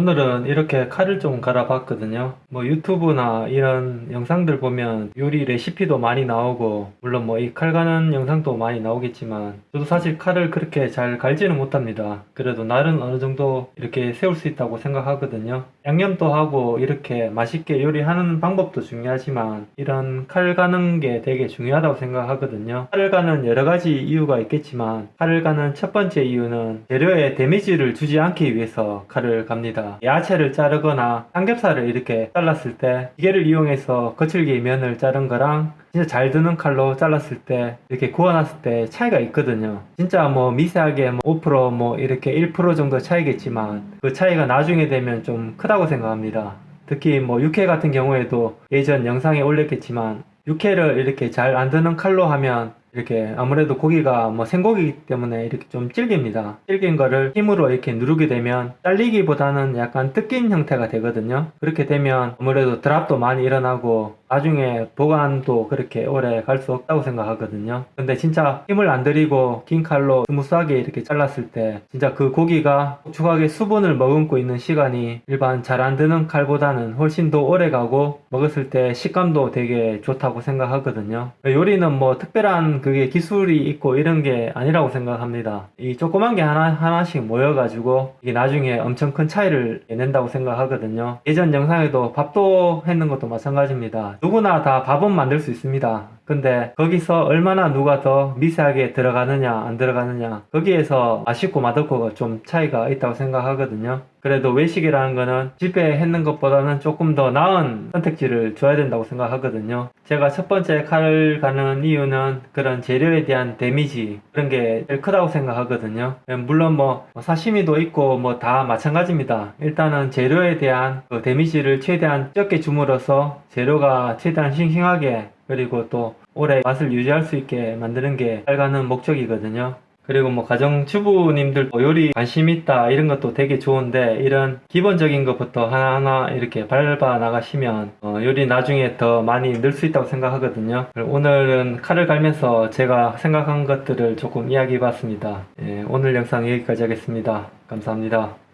오늘은 이렇게 칼을 좀 갈아 봤거든요. 뭐 유튜브나 이런 영상들 보면 요리 레시피도 많이 나오고 물론 뭐 이 칼 가는 영상도 많이 나오겠지만 저도 사실 칼을 그렇게 잘 갈지는 못합니다. 그래도 날은 어느 정도 이렇게 세울 수 있다고 생각하거든요 양념도 하고 이렇게 맛있게 요리하는 방법도 중요하지만 이런 칼 가는 게 되게 중요하다고 생각하거든요. 칼을 가는 여러 가지 이유가 있겠지만 칼을 가는 첫 번째 이유는 재료에 데미지를 주지 않기 위해서 칼을 갑니다. 야채를 자르거나 삼겹살을 이렇게 잘랐을 때 기계를 이용해서 거칠게 면을 자른 거랑 진짜 잘 드는 칼로 잘랐을 때 이렇게 구워놨을 때 차이가 있거든요. 진짜 뭐 미세하게 뭐 5%뭐 이렇게 1% 정도 차이겠지만 그 차이가 나중에 되면 좀 크다 고 생각합니다. 특히 뭐 육회 같은 경우에도 예전 영상에 올렸겠지만 육회를 이렇게 잘 안 드는 칼로 하면 이렇게 아무래도 고기가 뭐 생고기이기 때문에 이렇게 좀 질깁니다. 질긴 거를 힘으로 이렇게 누르게 되면 잘리기보다는 약간 뜯긴 형태가 되거든요. 그렇게 되면 아무래도 drip도 많이 일어나고 나중에 보관도 그렇게 오래 갈 수 없다고 생각하거든요. 근데 진짜 힘을 안 들이고 긴 칼로 smooth하게 이렇게 잘랐을 때 진짜 그 고기가 축축하게 수분을 머금고 있는 시간이 일반 잘 안 드는 칼보다는 훨씬 더 오래 가고 먹었을 때 식감도 되게 좋다고 생각하거든요. 요리는 뭐 특별한 그게 기술이 있고 이런 게 아니라고 생각합니다. 이 조그만 게 하나, 하나씩 모여 가지고 이게 나중에 엄청 큰 차이를 낸다고 생각하거든요. 예전 영상에도 밥도 했는 것도 마찬가지입니다 누구나 다 밥은 만들 수 있습니다 근데 거기서 얼마나 누가 더 미세하게 들어가느냐 안 들어가느냐 거기에서 맛있고 맛없고가 좀 차이가 있다고 생각하거든요. 그래도 외식이라는 거는 집에 했는 것보다는 조금 더 나은 선택지를 줘야 된다고 생각하거든요. 제가 첫 번째 칼을 가는 이유는 그런 재료에 대한 데미지 그런 게 제일 크다고 생각하거든요. 물론 뭐 사시미도 있고 뭐 다 마찬가지입니다. 일단은 재료에 대한 그 데미지를 최대한 적게 줌으로써 재료가 최대한 싱싱하게 그리고 또 오래 맛을 유지할 수 있게 만드는 게 살가는 목적이거든요. 그리고 뭐 가정주부님들 뭐 요리 관심 있다 이런 것도 되게 좋은데 이런 기본적인 것부터 하나하나 이렇게 밟아 나가시면 어 요리 나중에 더 많이 늘 수 있다고 생각하거든요. 오늘은 칼을 갈면서 제가 생각한 것들을 조금 이야기해 봤습니다. 예, 오늘 영상 여기까지 하겠습니다. 감사합니다